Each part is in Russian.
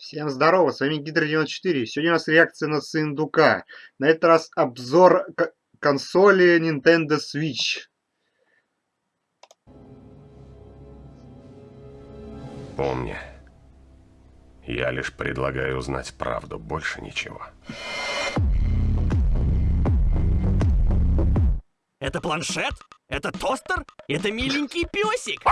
Всем здорово, с вами Гидро94. Сегодня у нас реакция на Сындука. На этот раз обзор консоли Nintendo Switch. Помни, я лишь предлагаю узнать правду, больше ничего. Это планшет? Это тостер? Это миленький песик?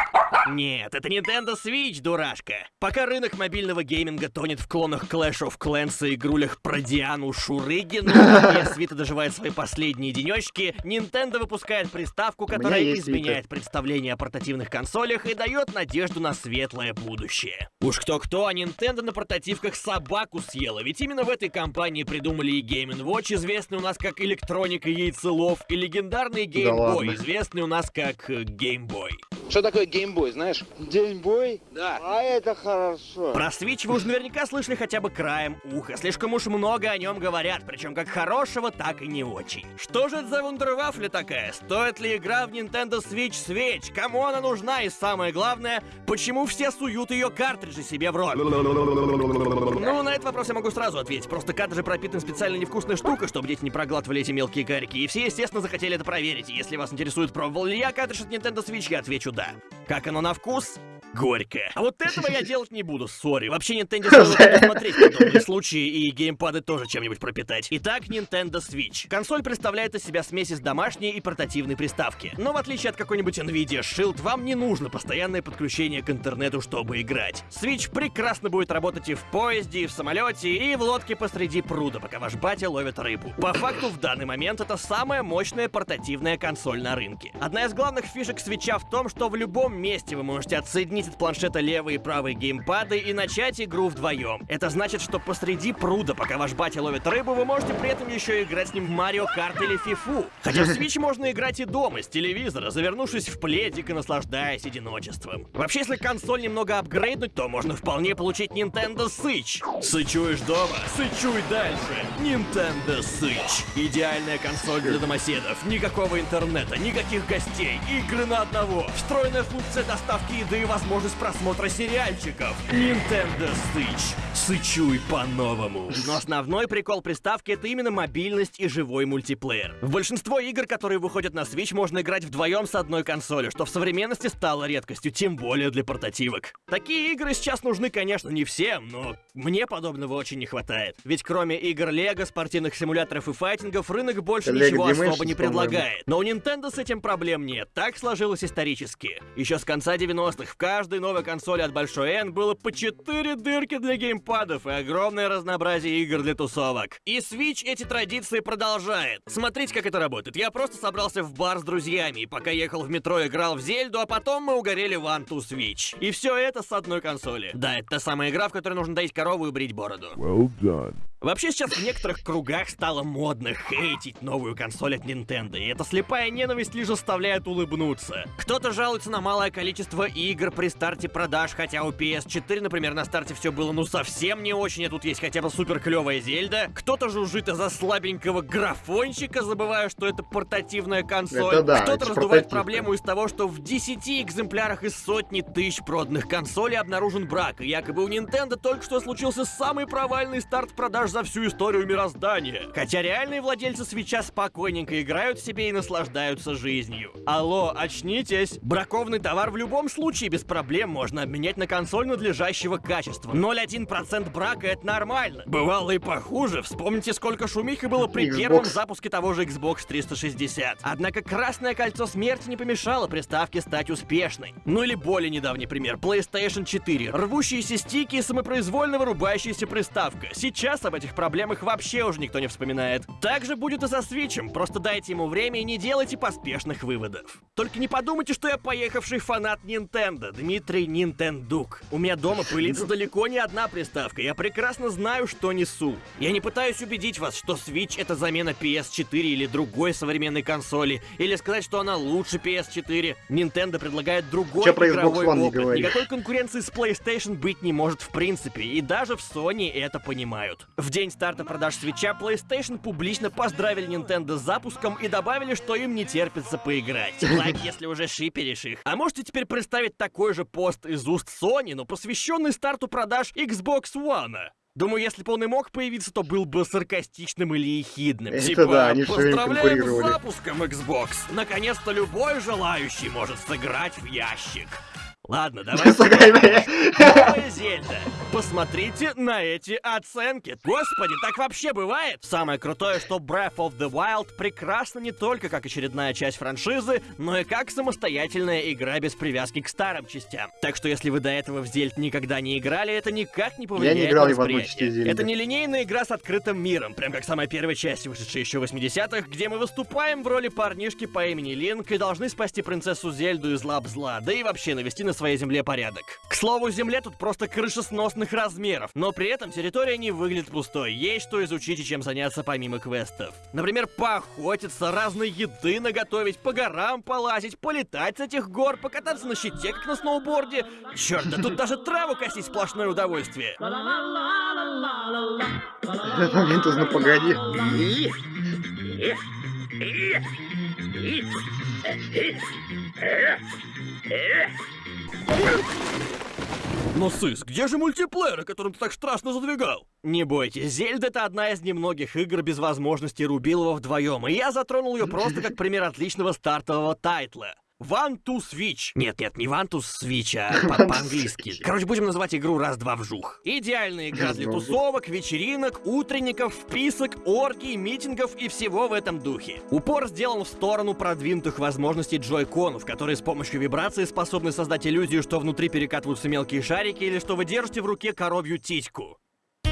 Нет, это Nintendo Switch, дурашка. Пока рынок мобильного гейминга тонет в клонах Clash of Clans и игрулях про Диану Шурыгину, и Свита доживает свои последние денечки, Nintendo выпускает приставку, которая изменяет Vita. представление о портативных консолях и дает надежду на светлое будущее. Уж кто-кто, а Nintendo на портативках собаку съела, ведь именно в этой компании придумали и Game Watch, известный у нас как электроника яйцелов, и легендарный Game да Boy, известный известный у нас как э, Game Boy. Что такое геймбой, знаешь? Геймбой? Да. А это хорошо. Про Switch вы уже наверняка слышали хотя бы краем уха. Слишком уж много о нем говорят, причем как хорошего, так и не очень. Что же это за вундервафля такая? Стоит ли игра в Nintendo Switch свеч? Кому она нужна? И самое главное, почему все суют ее картриджи себе в рот? Ну, на этот вопрос я могу сразу ответить. Просто картриджи пропитаны специально невкусной штукой, чтобы дети не проглатывали эти мелкие карики. И все, естественно, захотели это проверить. если вас интересует, пробовал ли я картридж от Nintendo Switch, я отвечу да. Как оно на вкус? Горько. А вот этого я делать не буду, сори. Вообще Nintendo стоило смотреть подобные случаи и геймпады тоже чем-нибудь пропитать. Итак, Nintendo Switch. Консоль представляет из себя смесь из домашней и портативной приставки. Но в отличие от какой-нибудь Nvidia Shield, вам не нужно постоянное подключение к интернету, чтобы играть. Switch прекрасно будет работать и в поезде, и в самолете, и в лодке посреди пруда, пока ваш батя ловит рыбу. По факту, в данный момент это самая мощная портативная консоль на рынке. Одна из главных фишек свеча в том, что в любом месте вы можете отсоединить отсоединить от планшета левый и правый геймпады и начать игру вдвоем. Это значит, что посреди пруда, пока ваш батя ловит рыбу, вы можете при этом еще играть с ним в Марио Карт или Фифу. Хотя в Switch можно играть и дома, с телевизора, завернувшись в пледик и наслаждаясь одиночеством. Вообще, если консоль немного апгрейднуть, то можно вполне получить Nintendo Switch. Сычуешь дома? Сычуй дальше! Nintendo Switch. Идеальная консоль для домоседов. Никакого интернета, никаких гостей, игры на одного, встроенная функция доставки еды и возможность возможность просмотра сериальчиков. Nintendo Switch. Сычуй по-новому. Но основной прикол приставки это именно мобильность и живой мультиплеер. В большинство игр, которые выходят на Switch, можно играть вдвоем с одной консолью, что в современности стало редкостью, тем более для портативок. Такие игры сейчас нужны, конечно, не всем, но мне подобного очень не хватает. Ведь кроме игр Лего, спортивных симуляторов и файтингов, рынок больше Lego ничего Dimensions, особо не предлагает. Но у Nintendo с этим проблем нет, так сложилось исторически. Еще с конца 90-х в каждой новой консоли от Большой N было по 4 дырки для геймпадов и огромное разнообразие игр для тусовок. И Switch эти традиции продолжает. Смотрите, как это работает. Я просто собрался в бар с друзьями, и пока ехал в метро, играл в Зельду, а потом мы угорели в to Switch. И все это с одной консоли. Да, это та самая игра, в которой нужно доить корову и брить бороду. Well done. Вообще сейчас в некоторых кругах стало модно хейтить новую консоль от Nintendo, и эта слепая ненависть лишь заставляет улыбнуться. Кто-то жалуется на малое количество игр при старте продаж, хотя у PS4, например, на старте все было ну совсем не очень, а тут есть хотя бы супер клевая Зельда. Кто-то жужжит из-за слабенького графончика, забывая, что это портативная консоль. да, Кто-то раздувает проблему из того, что в 10 экземплярах из сотни тысяч проданных консолей обнаружен брак, и якобы у Nintendo только что случился самый провальный старт продаж аж за всю историю мироздания. Хотя реальные владельцы свеча спокойненько играют себе и наслаждаются жизнью. Алло, очнитесь! Бракованный товар в любом случае без проблем можно обменять на консоль надлежащего качества. 0,1% брака это нормально. Бывало и похуже. Вспомните, сколько шумихи было при Xbox. первом запуске того же Xbox 360. Однако красное кольцо смерти не помешало приставке стать успешной. Ну или более недавний пример. PlayStation 4. Рвущиеся стики и самопроизвольно вырубающаяся приставка. Сейчас об этих проблемах вообще уже никто не вспоминает. Так же будет и со Свичем, просто дайте ему время и не делайте поспешных выводов. Только не подумайте, что я поехавший фанат Nintendo, Дмитрий Нинтендук. У меня дома пылится далеко не одна приставка, я прекрасно знаю, что несу. Я не пытаюсь убедить вас, что Switch это замена PS4 или другой современной консоли, или сказать, что она лучше PS4. Nintendo предлагает другой Че игровой опыт. Никакой конкуренции с PlayStation быть не может в принципе, и даже в Sony это понимают. В В день старта продаж свеча PlayStation публично поздравили Nintendo с запуском и добавили, что им не терпится поиграть. Лайк, если уже шиперишь их. А можете теперь представить такой же пост из уст Sony, но посвященный старту продаж Xbox One? Думаю, если бы он и мог появиться, то был бы саркастичным или ехидным. Это типа, да, они поздравляем с конкурировали». запуском Xbox! Наконец-то любой желающий может сыграть в ящик. Ладно, давайте... Новая Зельда. Посмотрите на эти оценки. Господи, так вообще бывает? Самое крутое, что Breath of the Wild прекрасна не только как очередная часть франшизы, но и как самостоятельная игра без привязки к старым частям. Так что если вы до этого в Зельд никогда не играли, это никак не повлияет играл на ни в одной восприятие. Это не линейная игра с открытым миром, прям как самая первая часть, вышедшая еще в 80-х, где мы выступаем в роли парнишки по имени Линк и должны спасти принцессу Зельду из лап зла, да и вообще навести на своей земле порядок. К слову, земле тут просто крышесносных размеров, но при этом территория не выглядит пустой, есть что изучить и чем заняться помимо квестов. Например, поохотиться, разной еды наготовить, по горам полазить, полетать с этих гор, покататься на щите, как на сноуборде. Черт, да тут даже траву косить сплошное удовольствие. Этот момент узнал, погоди. Но, Сыс, где же мультиплеер, о котором ты так страшно задвигал? Не бойтесь, Зельда это одна из немногих игр без возможности Рубилова вдвоем, и я затронул ее просто как пример отличного стартового тайтла. One to Switch. Нет, нет, не One to Switch, а по- по-английски. Короче, будем называть игру раз-два вжух. Идеальная игра для вжух. тусовок, вечеринок, утренников, вписок, оргий, митингов и всего в этом духе. Упор сделан в сторону продвинутых возможностей джойконов, которые с помощью вибрации способны создать иллюзию, что внутри перекатываются мелкие шарики или что вы держите в руке коровью титьку.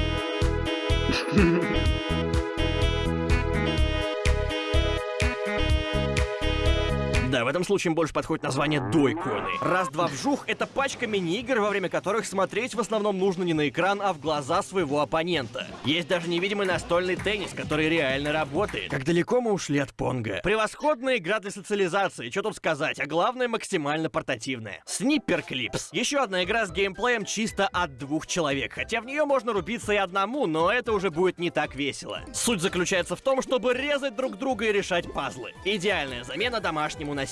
Да, в этом случае больше подходит название дойконы. Раз-два вжух — это пачка мини-игр, во время которых смотреть в основном нужно не на экран, а в глаза своего оппонента. Есть даже невидимый настольный теннис, который реально работает. Как далеко мы ушли от Понга. Превосходная игра для социализации, что тут сказать, а главное максимально портативная. Сниппер Клипс. Еще одна игра с геймплеем чисто от двух человек, хотя в нее можно рубиться и одному, но это уже будет не так весело. Суть заключается в том, чтобы резать друг друга и решать пазлы. Идеальная замена домашнему насилию.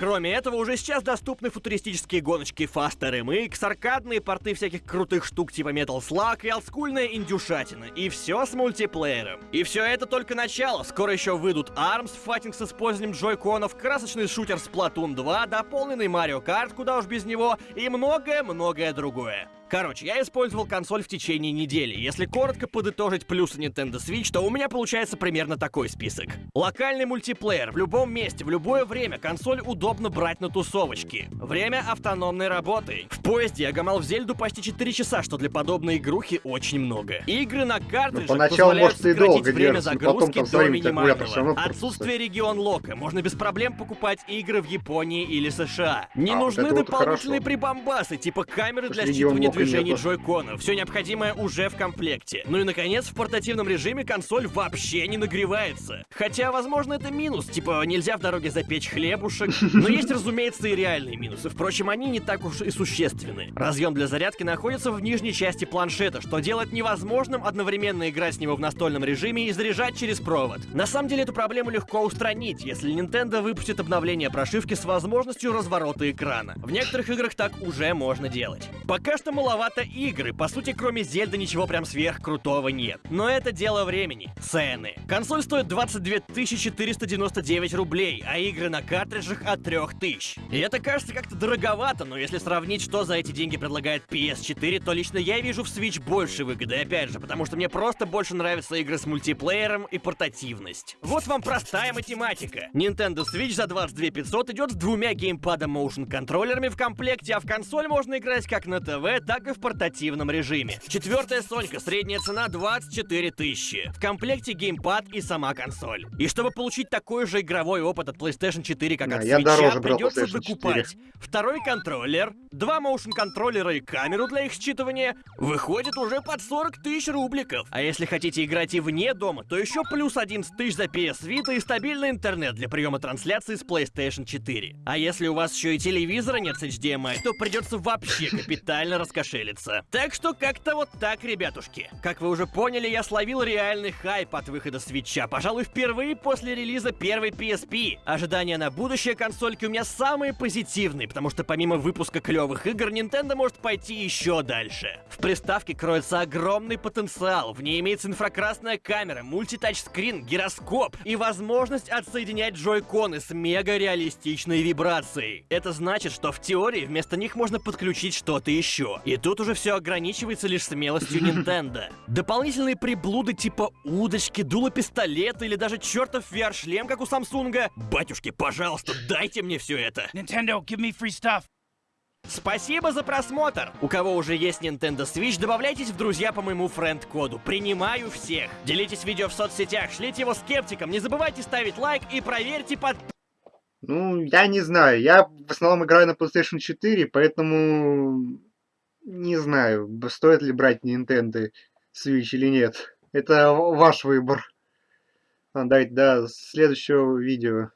Кроме этого, уже сейчас доступны футуристические гоночки Faster MX, аркадные порты всяких крутых штук типа Metal Slug и олдскульная индюшатина. И все с мультиплеером. И все это только начало. Скоро еще выйдут ARMS, файтинг с использованием джойконов, красочный шутер Splatoon 2, дополненный Mario Kart, куда уж без него, и многое-многое другое. Короче, я использовал консоль в течение недели. Если коротко подытожить плюсы Nintendo Switch, то у меня получается примерно такой список. Локальный мультиплеер в любом месте, в любое время. Консоль удобно брать на тусовочки. Время автономной работы. В поезде я гамал в Зельду почти 4 часа, что для подобной игрухи очень много. Игры на картриджах Ну, поначалу, позволяют может, и долго время держится, но потом загрузки там до минимального. Отсутствие регион лока. Можно без проблем покупать игры в Японии или США. Не А, нужны вот дополнительные хорошо. прибамбасы, типа камеры для считывания лока движений джойконов. Все необходимое уже в комплекте. Ну и наконец, в портативном режиме консоль вообще не нагревается. Хотя, возможно, это минус, типа нельзя в дороге запечь хлебушек. Но есть, разумеется, и реальные минусы. Впрочем, они не так уж и существенны. Разъем для зарядки находится в нижней части планшета, что делает невозможным одновременно играть с него в настольном режиме и заряжать через провод. На самом деле эту проблему легко устранить, если Nintendo выпустит обновление прошивки с возможностью разворота экрана. В некоторых играх так уже можно делать. Пока что маловато игры, по сути, кроме Зельды ничего прям сверхкрутого нет. Но это дело времени. Цены. Консоль стоит 22 499 рублей, а игры на картриджах от 3000. И это кажется как-то дороговато, но если сравнить, что за эти деньги предлагает PS4, то лично я вижу в Switch больше выгоды, опять же, потому что мне просто больше нравятся игры с мультиплеером и портативность. Вот вам простая математика. Nintendo Switch за 22 500 идет с двумя геймпадом motion контроллерами в комплекте, а в консоль можно играть как на ТВ, так и в портативном режиме. Четвертая Сонька, средняя цена 24 тысячи. В комплекте геймпад и сама консоль. И чтобы получить такой же игровой опыт от PlayStation 4, как Да, от Switch, придется PlayStation 4. докупать второй контроллер, два motion контроллера и камеру для их считывания, выходит уже под 40 тысяч рубликов. А если хотите играть и вне дома, то еще плюс 11 тысяч за PS Vita и стабильный интернет для приема трансляции с PlayStation 4. А если у вас еще и телевизора нет с HDMI, то придется вообще капитально раскошеливаться раскошелиться. Так что как-то вот так, ребятушки. Как вы уже поняли, я словил реальный хайп от выхода свеча, пожалуй, впервые после релиза первой PSP. Ожидания на будущее консольки у меня самые позитивные, потому что помимо выпуска клевых игр, Nintendo может пойти еще дальше. В приставке кроется огромный потенциал, в ней имеется инфракрасная камера, мультитачскрин, гироскоп и возможность отсоединять джойконы с мега реалистичной вибрацией. Это значит, что в теории вместо них можно подключить что-то еще. И тут уже все ограничивается лишь смелостью Nintendo. Дополнительные приблуды типа удочки, дуло пистолета или даже чертов VR-шлем, как у Самсунга. Батюшки, пожалуйста, дайте мне все это. Nintendo, give me free stuff. Спасибо за просмотр! У кого уже есть Nintendo Switch, добавляйтесь в друзья по моему френд-коду. Принимаю всех! Делитесь видео в соцсетях, шлите его скептикам, не забывайте ставить лайк и проверьте под... Ну, я не знаю. Я в основном играю на PlayStation 4, поэтому не знаю, стоит ли брать Nintendo Switch или нет. Это ваш выбор. А, давайте до следующего видео.